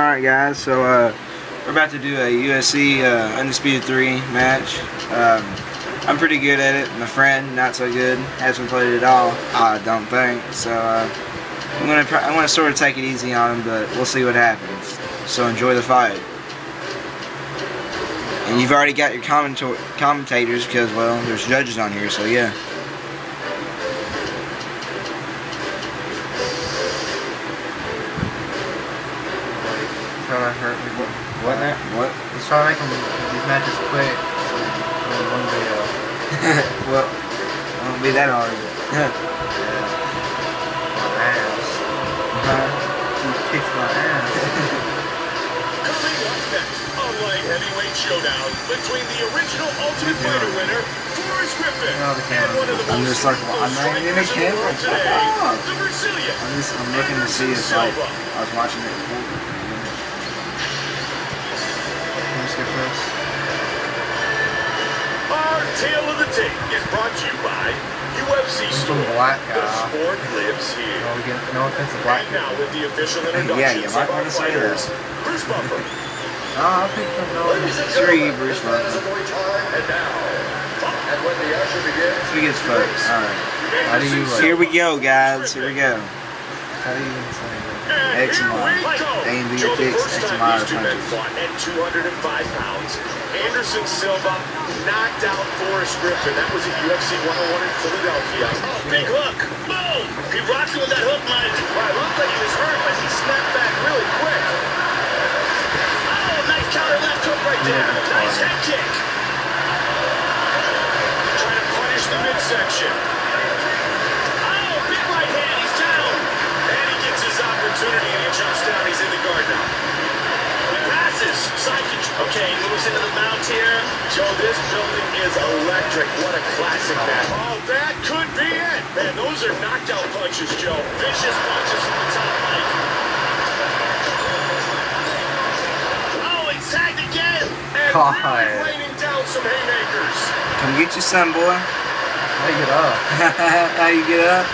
Alright guys, so uh, we're about to do a UFC uh, Undisputed 3 match. Um, I'm pretty good at it. My friend, not so good. Hasn't played it at all, I don't think. So uh, I'm gonna I'm gonna sort of take it easy on him, but we'll see what happens. So enjoy the fight. And you've already got your commentators because well, there's judges on here, so yeah. Trying to hurt me. What? What? Now? What? He's trying to make them, these matches quick. So in one video. well, it won't be that hard. yeah. My ass. Huh? He kicks my ass. Light heavyweight showdown between the original Ultimate Fighter winner, Forrest Griffin, and one of the I'm most just like, I'm not even in the strikers in the camera. today, the Brazilian. I'm just I'm looking to see if like I was watching it before. Can we skip this? Our tale of the tape is brought to you by UFC Some Store. black The uh, sport lives here. No, we get, no offense to black And now with the official Yeah, you might of our wanna say that. fighters, Bruce Buffer. No, I picked from no. Sure, you, Bruce Buffer. And now, and when the usher begins, He gets fucked. Alright. How do you, like- Here we go, guys. Here we go. How do you even say that? And X here and we go. A and B Joe, are the fixed, first X and time Y these two men punches. fought at 205 pounds, Anderson Silva knocked out Forrest Griffin. That was at UFC 101 in Philadelphia. Oh, big hook. Boom! He rocked him with that hook, Mike. Right, looked like he was hurt, but he snapped back really quick. Oh, nice counter left hook right there. Yeah, Nice head kick. Trying to punish the midsection. Oh, big right hand. He's down. And he gets his opportunity and he jumps down. He's in the guard now. He passes. Side control. Okay, moves into the mount here. Joe, this building is electric. What a classic match. Oh, that could be it. Man, those are knockout punches, Joe. Vicious punches from the top right. Oh, he's tagged again. And God. really raining down some haymakers. Come get your son, boy. Make get up. How you get up?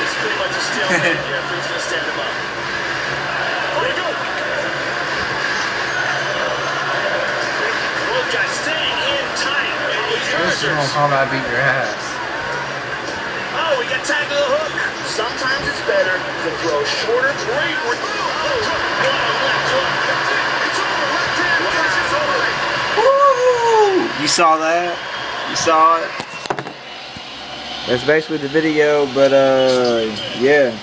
It's pretty much a stalemate. yeah, Referee's gonna stand him up. There you go. Both guys staying in tight. And these This is Mortal users. Kombat beat your ass. Oh, we got tagged to the hook. Sometimes it's better to throw shorter, great. Re- oh, hook. Oh, left hook. That's it. It's over. Left hand. Finish it's over. Woo! You saw that? You saw it? That's basically the video, but uh, yeah.